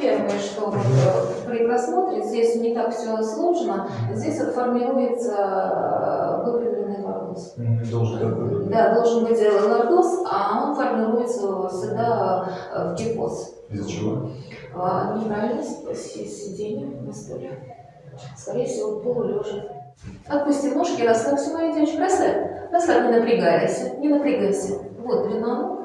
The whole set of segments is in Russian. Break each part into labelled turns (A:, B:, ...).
A: первое, что вот, э, при просмотре, здесь не так все сложно, здесь вот формируется э, выпрямленный лордоз.
B: Должен такой.
A: Да, должен быть лордоз, а он формируется всегда э, в кипоз.
B: Из-за чего?
A: А, Неправильность си- сидения на стуле. Скорее всего, полулежа. Отпусти ножки, расслабься, моя девочка. Расслабь. Расслабь, не напрягайся. Не напрягайся. Вот длина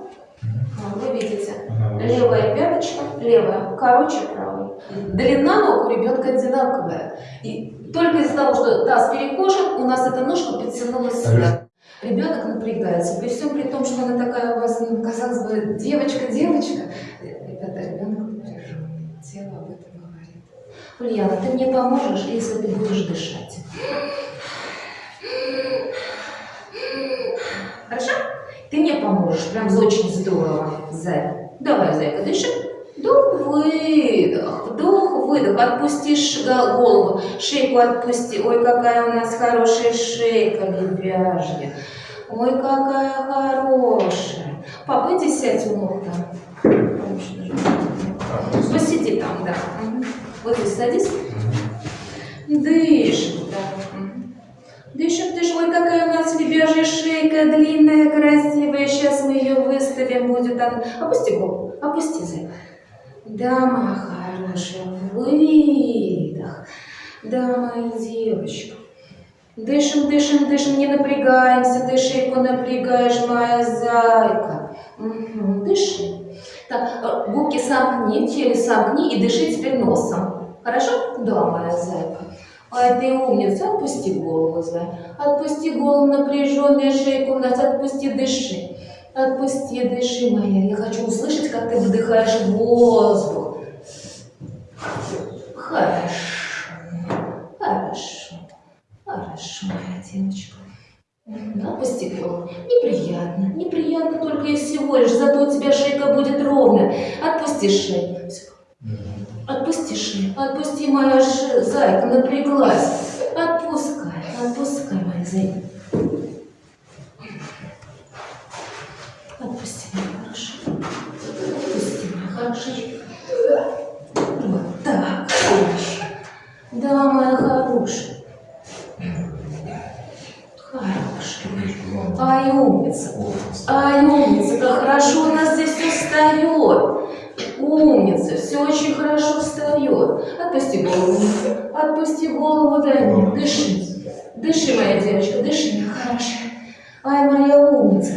A: Вы видите. Левая пяточка, левая, короче правой. Длина ног у ребенка одинаковая. И только из-за того, что таз перекошен, у нас эта ножка подтянулась сюда. Ребенок напрягается. При всем при том, что она такая у вас, ну, казалось бы, девочка-девочка. Ребята, ребенок напряженный. Тело об этом говорит. Ульяна, ты мне поможешь, если ты будешь дышать. Хорошо? Ты мне поможешь, прям очень здорово, Зай. Давай, Зайка, дыши. Вдох, выдох, вдох, выдох. Отпусти ш- га- голову, шейку отпусти. Ой, какая у нас хорошая шейка, лебяжья. Ой, какая хорошая. Папа, иди сядь у ног там. Посиди там, да. Вот здесь садись. Дышим. Дышим, дышим. Ой, какая у нас лебяжья шейка, длинная, красивая. Сейчас мы ее выставим, будет она. Опусти голову, опусти, зайка. Да, моя хорошая, выдох. Да, моя девочка. Дышим, дышим, дышим, не напрягаемся. Ты шейку напрягаешь, моя зайка. Мгм, Дыши. Так, э, губки сомкни, челюсть сомкни и дыши теперь носом. Хорошо? Да, моя зайка. Ай, ты умница, отпусти голову, зай. Отпусти голову, напряженная шейка у нас, отпусти, дыши. Отпусти, дыши, моя. Я хочу услышать, как ты вдыхаешь воздух. Хорошо. Хорошо. Хорошо, моя девочка. Мгм, Отпусти голову. Неприятно. Неприятно только и всего лишь. Зато у тебя шейка будет ровная. Отпусти шею. Всё.
B: Мгм.
A: Отпусти моя ш- зайка, напряглась. Отпускай. Отпускай, моя зайка. Отпусти, моя хорошая. Отпусти, моя хорошая. Вот так. Хорошо. Да, моя хорошая. Хорошая. Ай, умница. Ай, умница, как хорошо у нас здесь все. Умница, все очень хорошо встает. Отпусти голову. Отпусти голову, дай мне. Дыши. Дыши, моя девочка, дыши, моя хорошая. Ай, моя умница.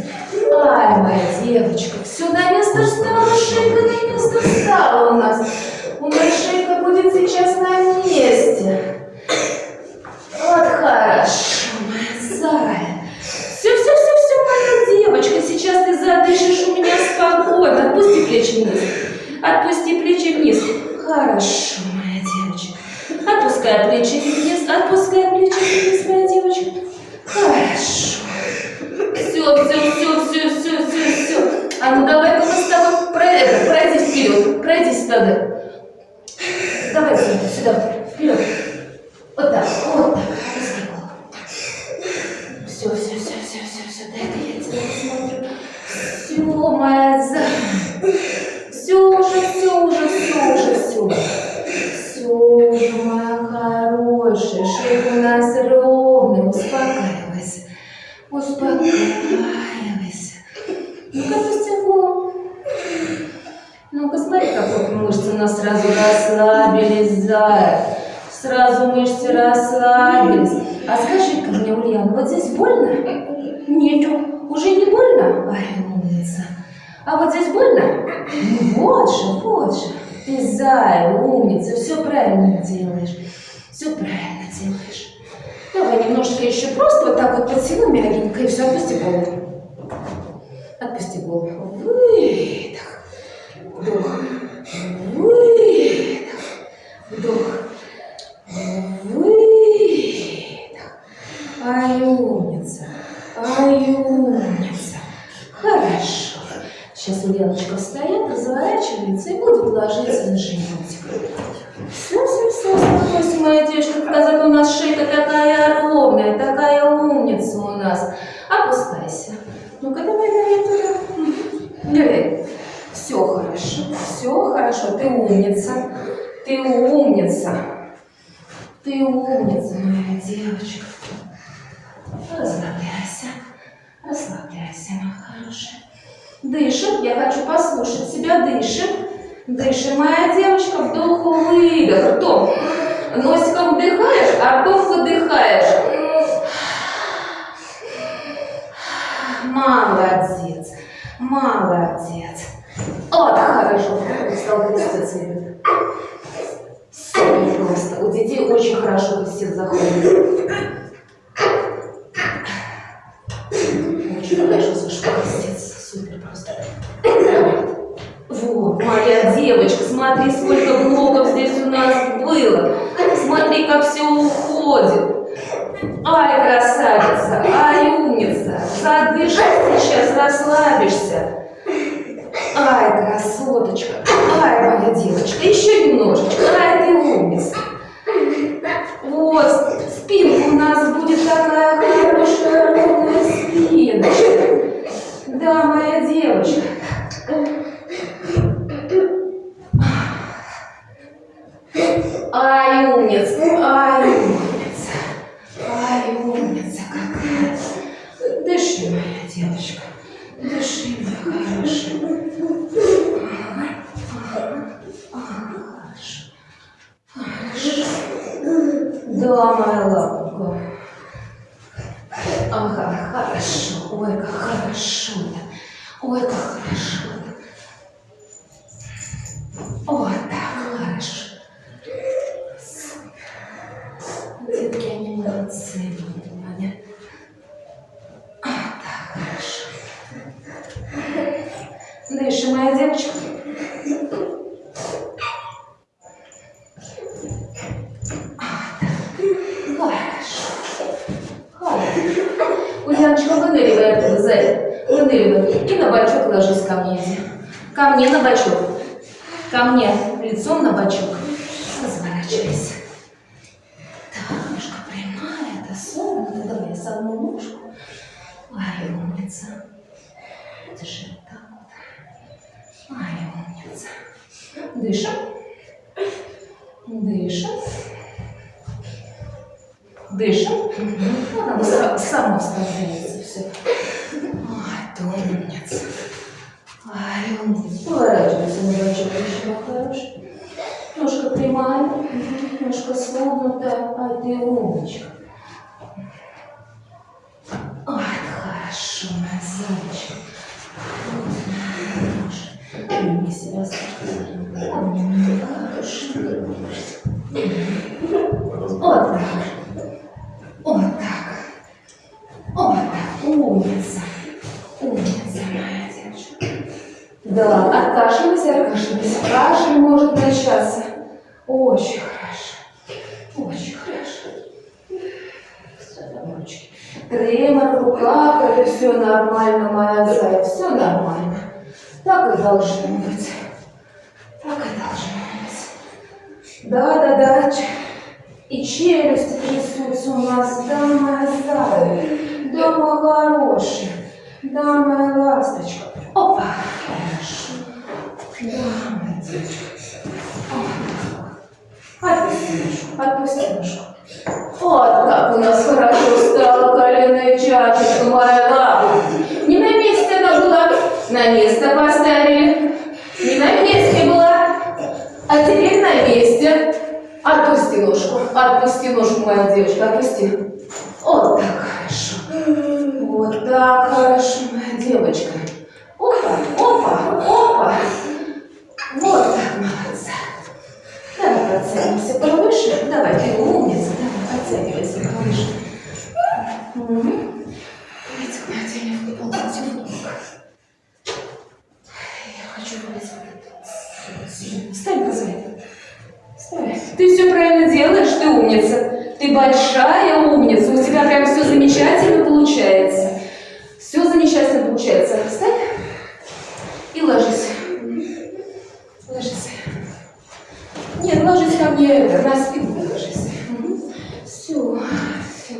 A: Ай, моя девочка. Все на место встало, шейка на место встала у нас. У нас шейка будет сейчас на месте. Вот хорошо, моя зая. Все, все, все, все, моя девочка. Сейчас ты задышишь у меня спокойно. Отпусти плечи вниз. Отпусти плечи вниз. Хорошо, моя девочка. Отпускай плечи вниз. Отпускай плечи вниз, моя девочка. Хорошо. Все, все, все, все, все, все, все. А ну давай-ка мы с тобой про это, пройди вперед. Пройди сюда. Давай сюда, сюда, вперед. Вот так, вот так. Все, все, все, все, все, все, дай-ка я тебя посмотрю. Все, моя за... Все уже, все уже, все уже, все. Все уже, моя хорошая, шейка у нас ровная, успокаивайся. Успокаивайся. Ну-ка, опусти голову. Ну-ка, смотри, как вот мышцы у нас сразу расслабились, зая. Сразу мышцы расслабились. А скажи-ка мне, Ульяна, вот здесь больно? Нету. Уже не больно? Ай, умница. А вот здесь больно? Ну вот же, вот же. Ты зая, умница, все правильно делаешь. Все правильно делаешь. Давай немножечко еще просто вот так вот подтяну мягенько и все, отпусти голову. Отпусти голову. Выдох. Вдох. Выдох. Вдох. Выдох. Ай, умница. Ай, умница. Ульяночка встает, разворачивается и будет ложиться на животик. Все, все, все, успокойся, моя как зато у нас шейка такая ровная, такая умница у нас. Опускайся. Ну-ка, давай, давай туда. Давай. Все хорошо, все хорошо, ты умница. Ты умница. Ты умница, моя девочка. Расслабляйся. Расслабляйся, моя хорошая. Дышим. Я хочу послушать себя. Дышим. Дышим, моя девочка. Вдох, выдох. Ртом. Носиком вдыхаешь, а ртом выдыхаешь. Молодец. Молодец. Вот, хорошо. Стал креститься. Просто. У детей очень хорошо крестец заходит. Смотри, сколько блоков здесь у нас было. Смотри, как все уходит. Ай, красавица, ай, умница. Задышишь сейчас, расслабишься. Ко мне. Лицом на бочок. Разворачивайся. Так, ножка прямая, это согнута. Давай я согну ножку. Ай, умница. Держи вот так вот. Ай, умница. Дышим. Дышим. Дышим. Она са- сама справляется все. Ай, ты умница. Поворачивайся бочок, еще хороший. Ножка прямая, ножка согнута, а ты умничка. Ой, хорошо, моя зайчка. Обними себя спокойно. Обними, хорошо. Откашливайся, откашливайся. Кашель может начаться. Очень хорошо. Очень хорошо. В руках, это все нормально, моя зая, все нормально. Так и должно быть. Так и должно быть. Да, да, да. И челюсти трясутся у нас. Да, моя зая. Да, моя хорошая. Да, моя ласточка. Опа. Хорошо. Да, моя девочка. Опа. Отпусти. Отпусти ножку. Вот как у нас хорошо стала коленная чашечка, моя лапа. Не на месте она была, на место поставили. Не на месте была, а теперь на месте. Отпусти ножку, отпусти ножку, моя девочка, отпусти. Вот так хорошо. Вот так хорошо, моя девочка. Опа, опа, опа. Вот так, молодца. Давай подтянемся повыше. Давай, ты умница. Давай, подтягивайся повыше. Мгм. Давайте моей телефону, полностью футболка. Я хочу выйти. Встань, позади. Встань. Ты все правильно делаешь, ты умница. Ты большая умница. У тебя прям все замечательно получается. Все замечательно получается. Встань и ложись. Ложись. Нет, ложись ко мне на спинку ложись. Все, все.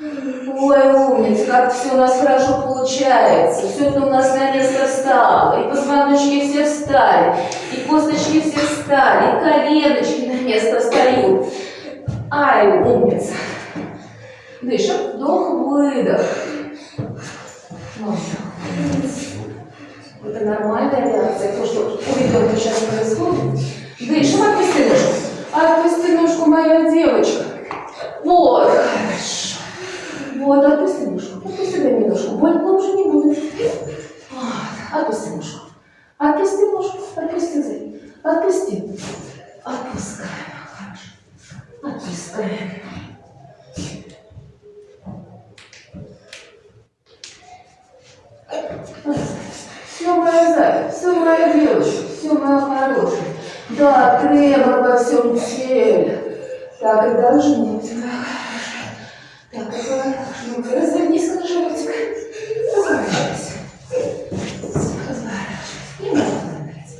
A: Ой, умница, как все у нас хорошо получается. Все это у нас на место встало. И позвоночки все встали, и косточки все встали, и коленочки на место встают. Ай, умница. Дышим. Вдох, выдох. Это нормальная реакция. То, что у ребенка сейчас происходит. Дышим, отпусти ножку. Отпусти ножку, моя девочка. Вот, хорошо. Вот, отпусти ножку. Отпусти дай мне ножку. Больно уже не будет. Вот, отпусти ножку. Отпусти ножку. Отпусти, Зай. Отпусти. Отпускаем. Хорошо. Отпускаем. Все, моя Зая, все, моя девочка, все, моя хорошая. Да, тремор во всем теле. Так, и даже нет, моя хорошая. Так, давай, ну-ка, развернись на животик. Разворачивайся. Разворачивайся. Немного нравится.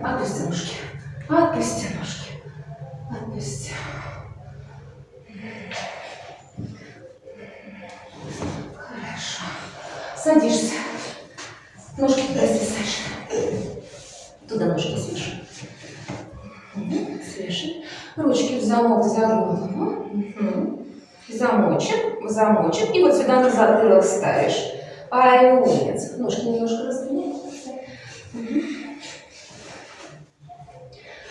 A: Отпусти ножки. Отпусти ножки. Отпусти. Хорошо. Садишься. Ножки туда свисаешь. Туда ножки свеши. Мгм, Свеши. Ручки в замок за голову. Мгм. Замочек. И вот сюда на затылок ставишь. Ай, умница. Ножки немножко раздвинь.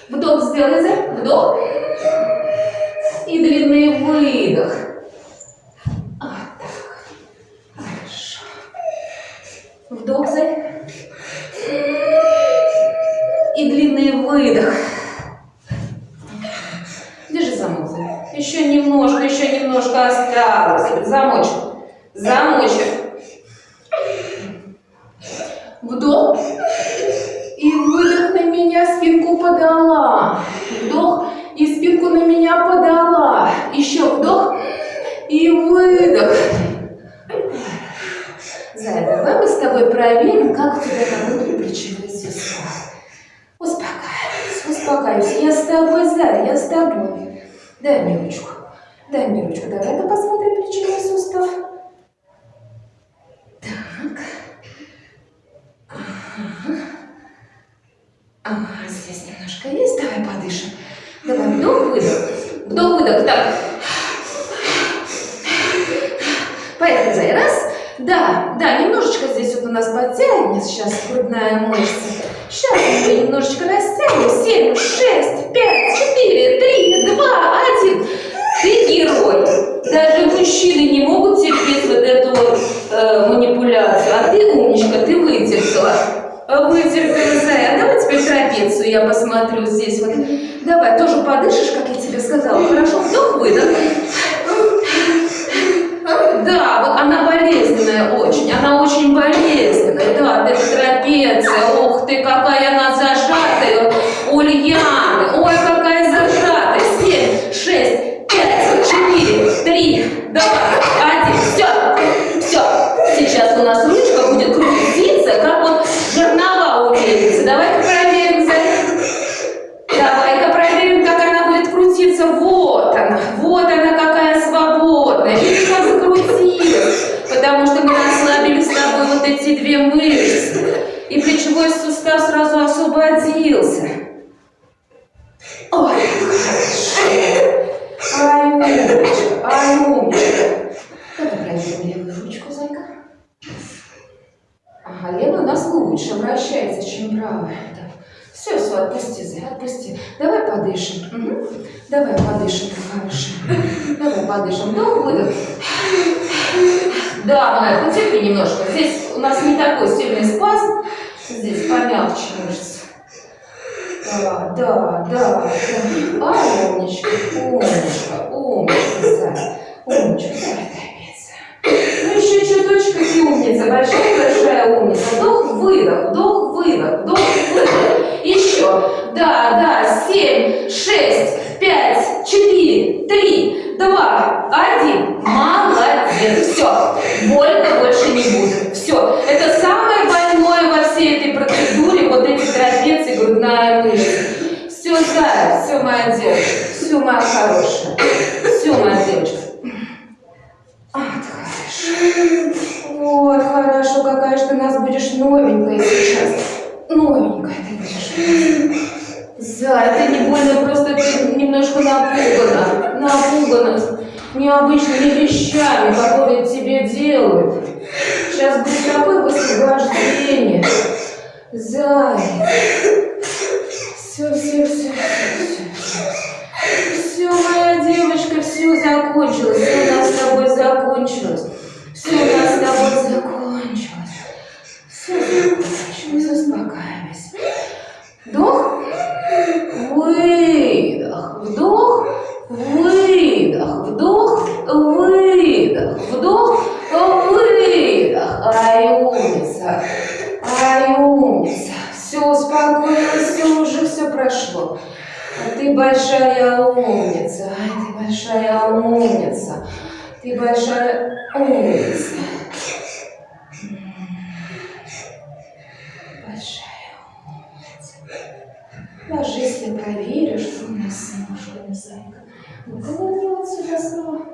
A: Вдох сделай, за. Вдох. И длинный выдох. Вдох, Зай. И длинный выдох. Держи замок. Еще немножко, немножко осталось. Замочек. Замочек. Вдох. И выдох на меня, спинку подала. Вдох. И спинку на меня подала. Еще вдох. И выдох. Зая, давай мы с тобой проверим, как у тебя работают плечевые суставы. Успокаивайся, успокаивайся. Я с тобой, Зая, я с тобой. Дай мне ручку. Дай мне ручку. Давай-ка посмотрим плечевой сустав. Так. Ага. Ага, здесь немножко есть. Давай подышим. Давай, вдох, выдох. Вдох, выдох. Так. Поехали, Зая. Раз. Да, да, немножечко здесь вот у нас подтянется сейчас грудная мышца. Сейчас мы немножечко растянем. Семь, шесть, эту э, манипуляцию. А ты умничка, ты вытерпела. Вытерпела, Зая. Давай теперь трапецию я посмотрю здесь. Вот. Давай, тоже подышишь, как я тебе сказала. Хорошо, вдох, выдох. Да, вот она болезненная очень, она очень болезненная, да, это трапеция, ох ты, какая она зажатая, Ульяна, ой, какая зажатая, семь, шесть, пять, четыре, три, два, один, все, все, сейчас у нас ручка будет крутиться, как вот жернова умеется, давай-ка проверим, за- давай-ка проверим, как она будет крутиться, вот она, вот она какая свободная, видишь, как закрутилась, потому что мы расслабили с тобой вот эти две мышцы, и плечевой сустав сразу освободился. Ой, хорошо. Ай, умничка, ай, умничка. Давай проверим левую ручку, зайка. Нас лучше вращается, чем правая. Да. Все, все, отпусти, Зай, отпусти. Давай подышим. Мгм. Давай подышим, ты хорошая. Давай подышим. Вдох, выдох. Да, Майя, потерпи немножко. Здесь у нас не такой сильный спазм. Здесь помягче мышцы. Да, да, да. Ай, умничка, умничка, умничка, Зай. Умничка, давай большая-большая умница. Вдох, выдох, вдох, выдох, вдох, выдох. Еще. Да, да, семь, шесть, пять, четыре, три, два, один. Молодец. Все. Больно больше не будет. Все. Это самое больное во всей этой процедуре, вот эти трапеции, грудная мышца. Все, да, все, моя девочка. Все, моя хорошая. Все, моя девочка. Хорошо. Вот, хорошо, какая же ты нас будешь новенькая сейчас. Новенькая ты будешь. Зай, ты не больно, просто ты немножко напугана. Напугана необычными вещами, которые тебе делают. Сейчас будет такое высвобождение. Зай. Все, все, все, все. Все, моя девочка, все закончилось. Все у нас с тобой закончилось. Все у нас тобой закончилось. Все закончилось. Успокаивайся. Вдох. Выдох. Вдох. Выдох. Вдох. Выдох. Вдох. Выдох. Ай, умница. Ай, умница. Все успокоилось, все уже все прошло. А ты большая умница. Ай, ты большая умница. Ты большая умница. Большая умница. Ложись, я проверю, что у нас с ножками, зайка. Ну-ка, нырни вот сюда снова.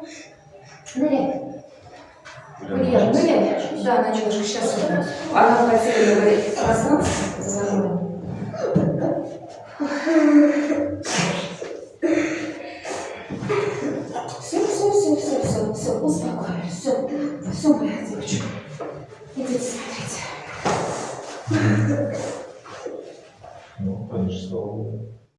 A: Ныряй. Ныряй, ныряй. Да, началочка, сейчас. Она хотела говорить, все, моя